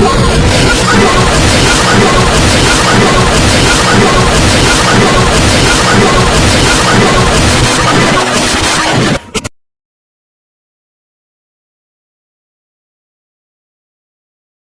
Yeah.